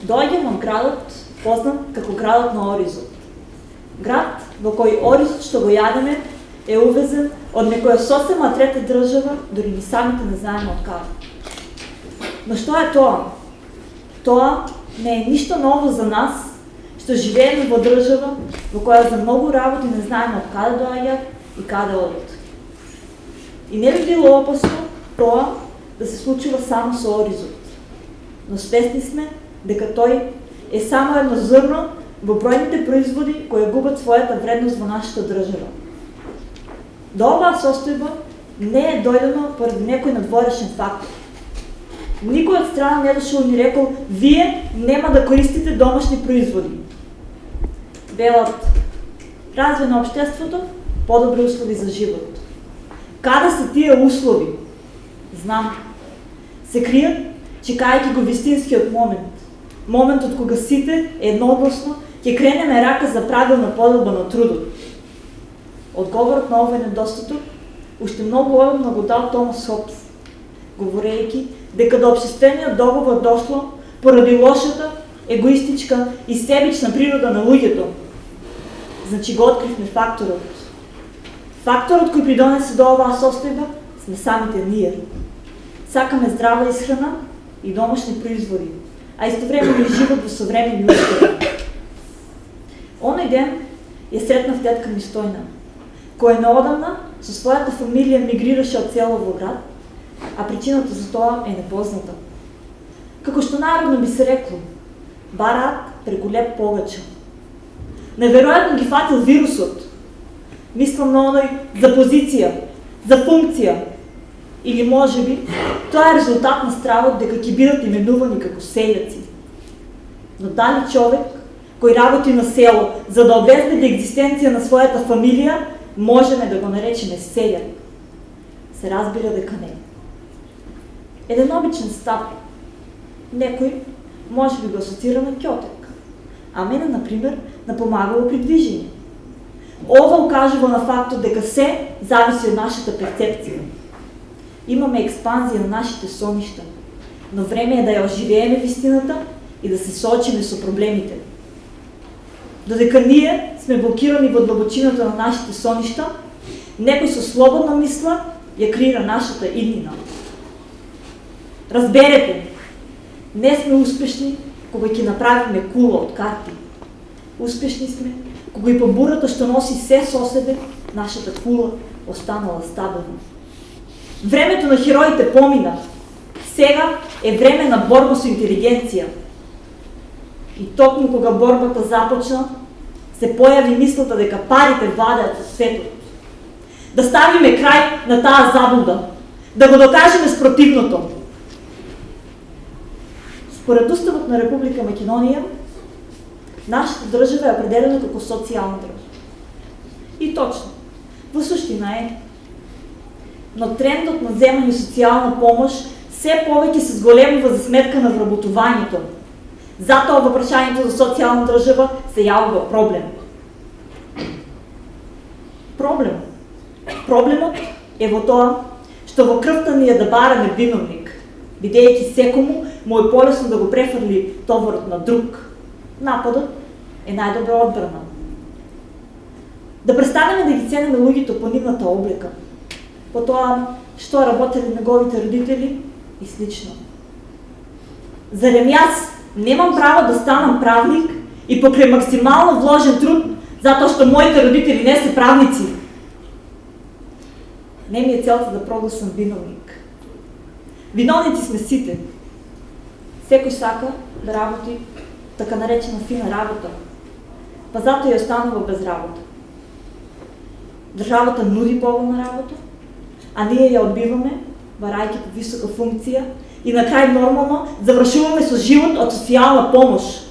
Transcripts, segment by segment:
Доаѓам во градот, познат како градот на Оризот. Град во кој Оризот што го јадеме е увезен од некоја сосема трета држава, дори ни самите не знаеме од каде. Но што е тоа? Тоа не е ништо ново за нас, што живееме во држава во која за многу работи не знаеме од каде доаѓаат и каде одат. И не би било опасно тоа да се случува само со Оризот. Но свесни сме дека тој е само едно зрно во бројните производи кои губат својата вредност во нашата држава. До оваа состојба не е дојдено поради некој надворешен фактор. Никој од страна не дошол ни рекол, вие нема да користите домашни производи. Велат, развој на обштеството, подобри услови за живот. Каде се тие услови? Знам. Се кријат, чекајќи го вистинскиот момент. Моментот кога сите едногласно ќе кренеме рака за правилна подобба на трудот. Одговорот на овој недостаток уште многу одамна го дал Томас Хопс, говорејќи дека до обшествениот договор дошло поради лошата, егоистичка и себична природа на луѓето. Значи го откривме факторот Факторот кој придонесе до оваа состојба сме самите ние. Сакаме здрава исхрана и домашни производи, а истовремено и живот во современи услови. Оној ден ја сретнав тетка ми Стојна, која наодамна со својата фамилија мигрираше од село град, а причината за тоа е непозната. Како што народно би се рекло, бараат преку леп погача. Неверојатно ги фатил вирусот, Мислам на оној за позиција, за функција. Или може би, тоа е резултат на стравот дека ќе бидат именувани како селјаци. Но дали човек кој работи на село за да обезбеди екзистенција на својата фамилија, можеме да го наречеме селјак? Се разбира дека не. Еден обичен стап. Некој може би го асоцира на кјотек, а мене, например, напомагало при движење. Ова укажува на фактот дека се зависи од нашата перцепција. Имаме експанзија на нашите соништа, но време е да ја оживееме вистината и да се соочиме со проблемите. Додека ние сме блокирани во длабочината на нашите соништа, некој со слободна мисла ја креира нашата иднина. Разберете, не сме успешни кога ќе направиме кула од карти. Успешни сме кога и по бурата што носи се со себе, нашата кула останала стабилна. Времето на хероите помина. Сега е време на борба со интелигенција. И токму кога борбата започна, се појави мислата дека парите владеат со светот. Да ставиме крај на таа заблуда, да го докажеме спротивното. Според Уставот на Република Македонија, Нашата држава е определена како социјална држава. И точно, во суштина е. Но трендот на земање социјална помош се повеќе се зголемува за на вработувањето. Затоа во за социјална држава се јавува проблем. Проблем. Проблемот е во тоа што во крвта ни е да бараме виновник, бидејќи секому му е полесно да го префрли товарот на друг. Нападот е најдобра одбрана. Да престанеме да ги ценеме луѓето по нивната облика, по тоа што работеле неговите родители и слично. Зарем јас немам право да станам правник и покрај максимално вложен труд, затоа што моите родители не се правници. Не ми е целта да прогласам виновник. Виновници сме сите. Секој сака да работи така наречена фина работа, па затоа ја останува без работа. Државата нуди поволна работа, а ние ја одбиваме, барајќи по висока функција, и на крај нормално завршуваме со живот од социјална помош.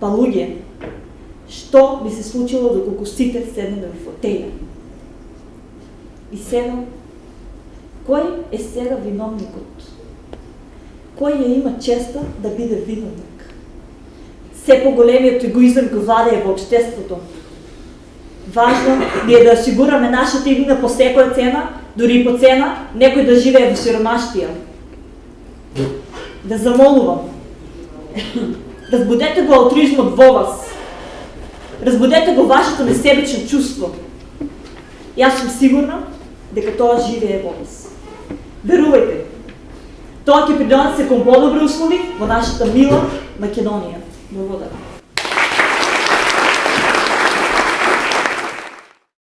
Па луѓе, што би се случило доколку сите седнеме во фотеја? И сега, кој е сега виновникот? Кој ја има честа да биде виновник? все по-големиот егоизам го владее во обштеството. Важно ни е да осигураме нашата иднина по секоја цена, дури и по цена некој да живее во сиромаштија. Да замолувам. Разбудете го алтризмот во вас. Разбудете го вашето несебично чувство. Јас сум сигурна дека тоа живее во вас. Верувајте, тоа ќе придонесе подобри услови во нашата мила Македонија. Благодарам.